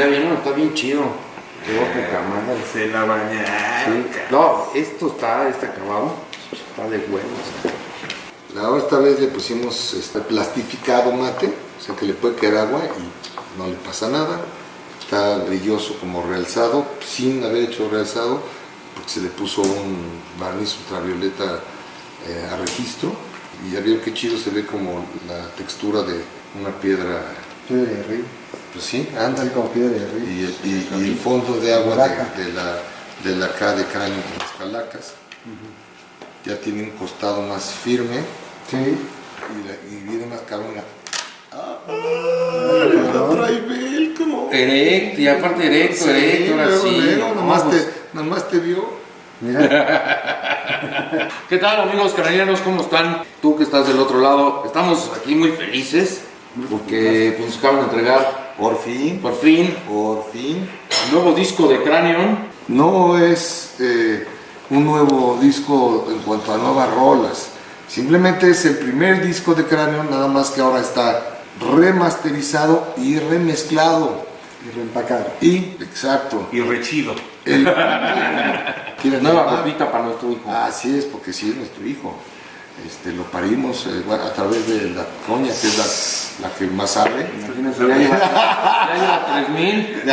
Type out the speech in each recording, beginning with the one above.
ya vieron, está bien chido. Quedó poca madre. Se la bañaron. Sí. No, esto está, está acabado. Está de huevos. Ahora esta vez le pusimos este, plastificado mate, o sea que le puede caer agua y no le pasa nada. Está brilloso como realzado, sin haber hecho realzado, porque se le puso un barniz ultravioleta eh, a registro. Y ya vieron qué chido se ve como la textura de una piedra, Piedra de río. pues sí, Anda como piedra de río. Y, y- y el fondo de agua de, de la, de la acá de cráneo de las calacas. Ya tiene un costado más firme Sí. y, la- y viene más la trae velcro. Erecto, y aparte erecto, erecto, ahora sí. no, nomás, pues, te, nomás te vio. Mira, ¿Qué tal amigos canarianos? ¿Cómo están? Tú que estás del otro lado, estamos aquí muy felices porque pues, acaban de entregar Por fin, por fin por fin. el nuevo disco de Cranion. No es eh, un nuevo disco en cuanto a nuevas rolas. Simplemente es el primer disco de Cráneo, nada más que ahora está remasterizado y remezclado. Y reempacado. Y, exacto, Y rechido. el, ¿Quieres Nueva ropita para nuestro hijo. Así es, porque sí es nuestro hijo. Este, lo parimos eh, bueno, a través de la coña, que es la, la que más sabe. Imagínense, ya lleva, ya lleva 3000.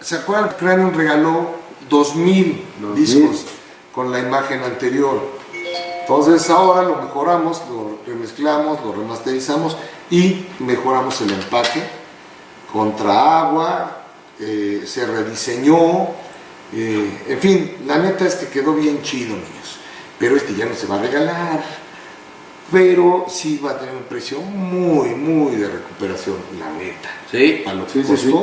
¿Se acuerdan? Cranium regaló 2000 2000. discos con la imagen anterior. Entonces ahora lo mejoramos, lo remezclamos, lo remasterizamos y mejoramos el empaque contra agua, eh, se rediseñó, eh, en fin, la neta es que quedó bien chido, niños. Pero este ya no se va a regalar, pero sí va a tener un precio muy, muy de recuperación, la neta Sí. a lo que Sí.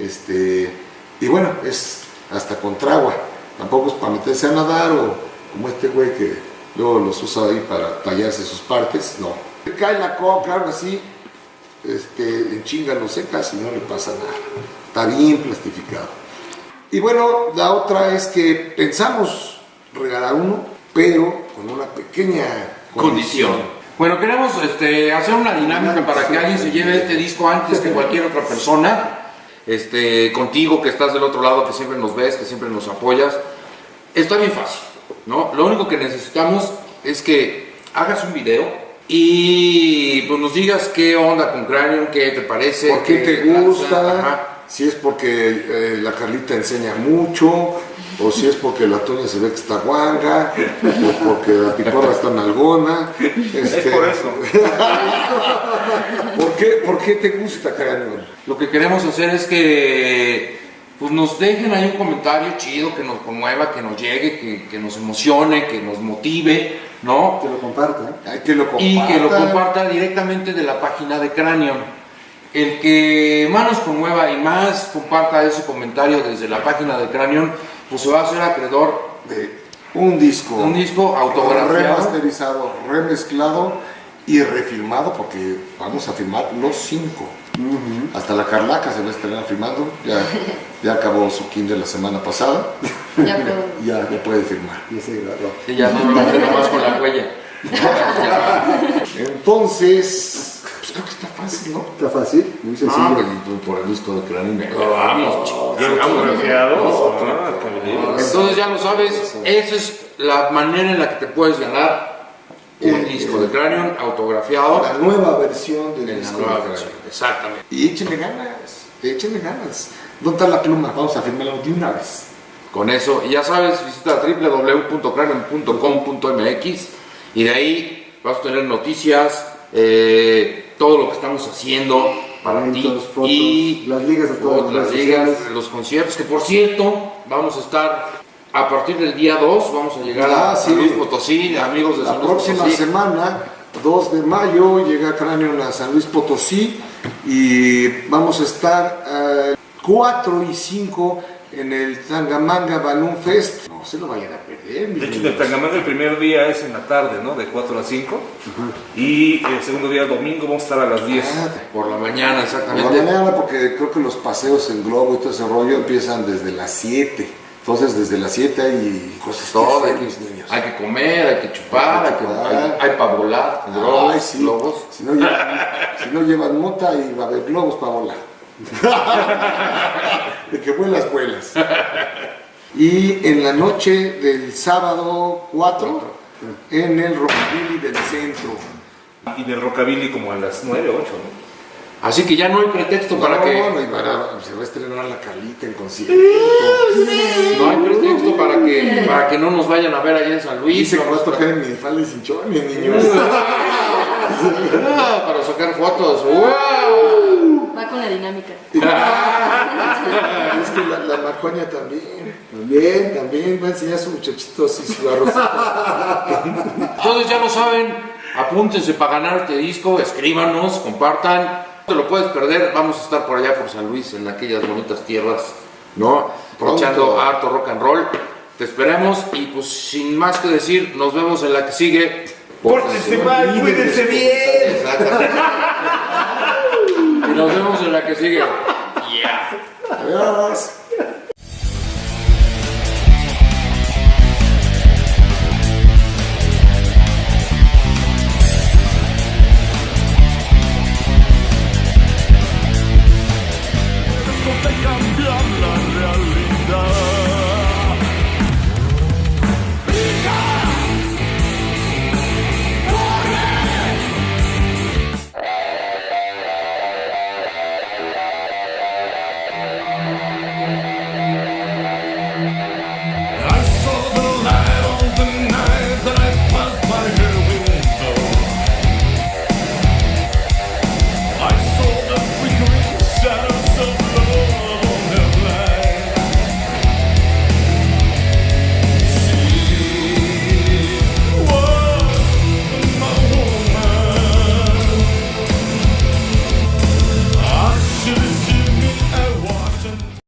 Este, y bueno, es hasta contra agua. Tampoco es para meterse a nadar o como este güey que luego los usa ahí para tallarse sus partes. No. Cae la coca, algo así, este, en chinga lo secas y no le pasa nada. Está bien plastificado. Y bueno, la otra es que pensamos regalar uno, pero con una pequeña condición. Bueno, queremos este, hacer una dinámica para que alguien se lleve este disco antes que cualquier otra persona. Este, contigo que estás del otro lado, que siempre nos ves, que siempre nos apoyas. Está bien fácil, ¿no? Lo único que necesitamos es que hagas un video y pues nos digas qué onda con Cranium, qué te parece, ¿Por qué te gusta? Si es porque eh, la Carlita enseña mucho, o si es porque la Toña se ve que está guanga, o porque la picorra está nalgona. Este, Es por eso. ¿Por qué, por qué te gusta, Cráneo? Lo que queremos hacer es que pues nos dejen ahí un comentario chido que nos conmueva, que nos llegue, que, que nos emocione, que nos motive, ¿no? Que lo comparta. que lo Y que lo comparta directamente de la página de Cranion. El que más nos conmueva y más comparta ese comentario desde la página de Cranion, pues se va a hacer acreedor de un disco, un disco autografiado. remasterizado, remezclado y refilmado, porque vamos a filmar los cinco. Hasta la Carlaca se va a estrenar filmando, ya, ya acabó su kinder la semana pasada, Ya puedo. ya, ya puede filmar. Y ese grabó. Sí, ya no nomás con la huella. Entonces, pues creo que está fácil, ¿no? Está fácil, muy sencillo. Ah, por el disco de. Vamos. Autografiado. Ah, también. Entonces ya lo sabes, esa es la manera en la que te puedes ganar un disco de Cranion autografiado La nueva versión del en la nueva de versión. Exactamente. Y échenle ganas, échenle ganas. ¿Dónde está la pluma? Vamos a firmarlo de una vez. Con eso, y ya sabes, visita www.cranion.com.mx y de ahí vas a tener noticias, eh, todo lo que estamos haciendo para ti fotos, y las ligas a todas las ligas, los conciertos, que por cierto, vamos a estar a partir del día 2, vamos a llegar Ah, a sí. San Luis Potosí, amigos de La San Luis próxima Potosí. semana, 2 de mayo, llega Cráneo a San Luis Potosí y vamos a estar eh, 4 y 5 en el Tangamanga Balloon Fest. No se lo vayan a perder. De hecho, en el Tangamanga el primer día es en la tarde, ¿no? De 4 a 5. Y el segundo día, domingo, vamos a estar a las 10. Ah, Por la mañana, Por la exactamente. mañana, porque creo que los paseos en globo y todo ese rollo empiezan desde las 7. Entonces, desde las 7 hay cosas Todo, hay hacer, mis niños. hay que comer, hay que chupar, hay, que chupar. hay, hay para volar, Ay, globos, sí. globos. Si no, llevan, si no llevan mota y va a haber globos para volar. De que vuelas, vuelas. Y en la noche del sábado 4, en el Rockabilly del centro. Y del Rockabilly como a las 9, 8, ¿no? Así que ya no hay pretexto para No, que no, y para- se va a estrenar la Carlita en concierto. no hay pretexto para que para que no nos vayan a ver allá en San Luis. Dice que va a tocar en minifalda y cinchones, niños. Ah, para sacar fotos. ¡Wow! Va con la dinámica. Es que la, la Marcoña también. También, también va a enseñar a sus muchachitos y su arroz. Entonces ya lo saben, apúntense para ganar este disco, escríbanos, compartan. Te lo puedes perder, vamos a estar por allá por San Luis, en aquellas bonitas tierras, ¿no? Aprovechando Pronto. harto rock and roll. Te esperemos y pues sin más que decir, nos vemos en la que sigue. ¡Pórtense mal, cuídense bien! Exactamente. y nos vemos en la que sigue. Yeah. Adiós.